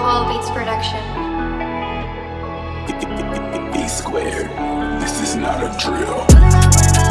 Paul Beats Production. B, B, B, B squared. This is not a drill.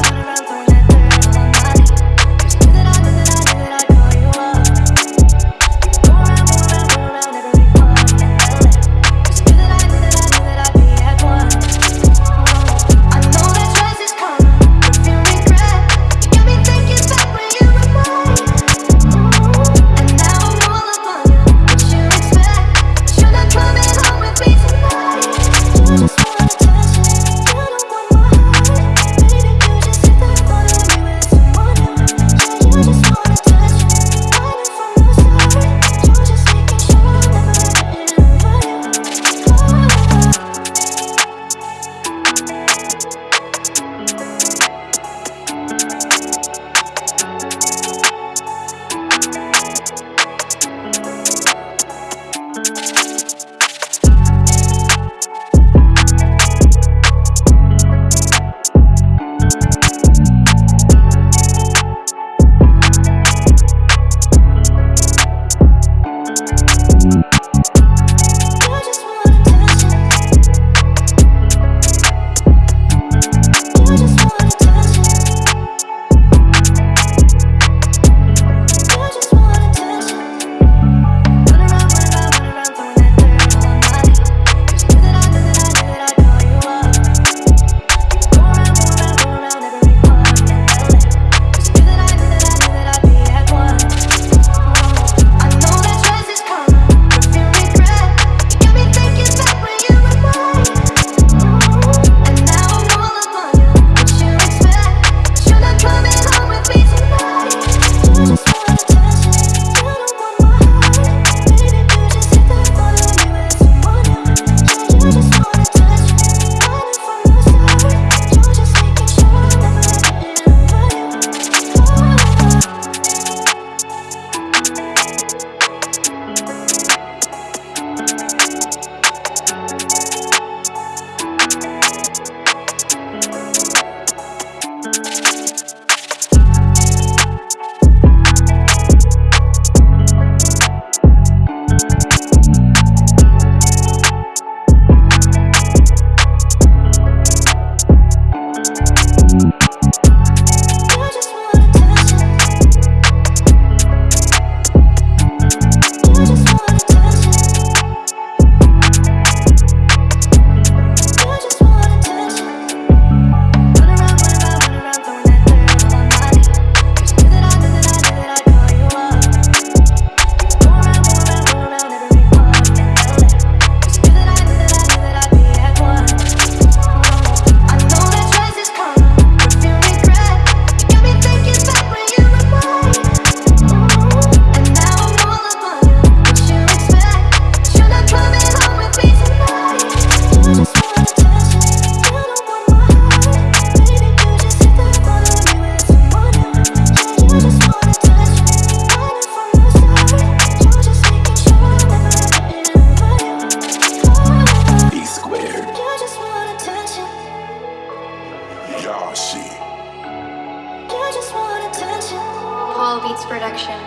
Paul Beats Production.